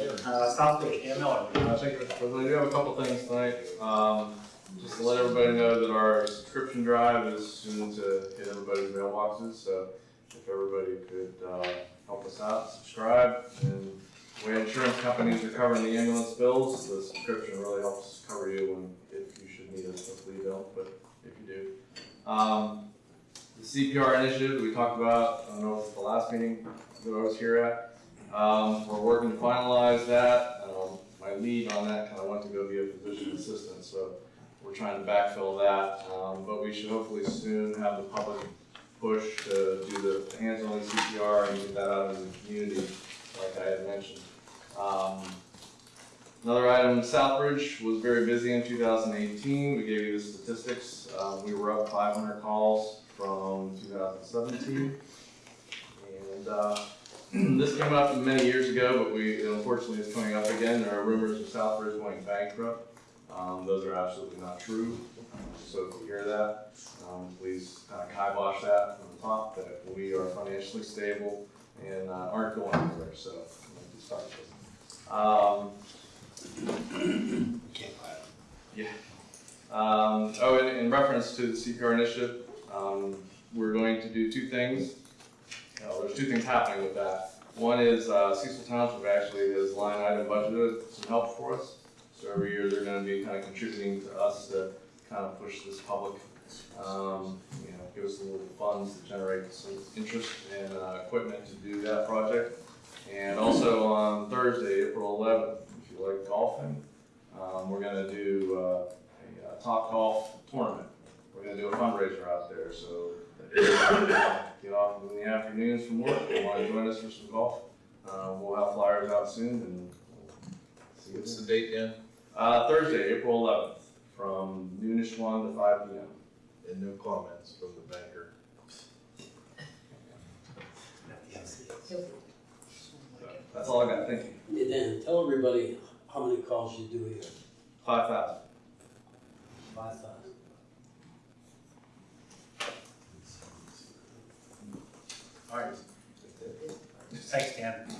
Uh. Uh, thank you, Mr. President. I do have a couple things tonight. Um, just to let everybody know that our subscription drive is soon to hit everybody's mailboxes, so if everybody could, uh, help us out, subscribe. And way insurance companies are covering the ambulance bills, the subscription really helps cover you when, if you should need it, hopefully don't, but if you do. Um, the CPR initiative we talked about, I don't know if it's the last meeting that I was here at. Um, we're working to finalize that. Um, my lead on that kind of went to go be a physician assistant, so we're trying to backfill that. Um, but we should hopefully soon have the public push to do the hands-on CPR and get that out in the community, like I had mentioned. Um, Another item, Southbridge was very busy in 2018. We gave you the statistics. Um, we were up 500 calls from 2017. And uh, this came up many years ago, but we, unfortunately, it's coming up again. There are rumors of Southbridge going bankrupt. Um, those are absolutely not true. So if you hear that, um, please kind of kibosh that from the top, that we are financially stable and uh, aren't going anywhere, so. Gonna start this. Um, Um, oh, in, in reference to the CPR initiative, um, we're going to do two things. Uh, there's two things happening with that. One is, uh, Cecil Township actually has line item budgeted some help for us. So every year they're gonna be kind of contributing to us to kind of push this public, um, you know, give us a little funds to generate some interest and, uh, equipment to do that project. And also on Thursday, April eleventh, if you like golfing, um, we're gonna do, uh, a uh, Topgolf tournament. We're gonna do a fundraiser out there, so get off in the afternoons from work, if you wanna join us for some golf. Uh, we'll have flyers out soon and we'll see you What's soon. the date then? Uh, Thursday, April eleventh, from noonish one to five P M. And no comments from the banker. That's all I got, thank you. And then tell everybody how many calls you do here. Five thousand. Five thousand. All right. Thanks, Dan.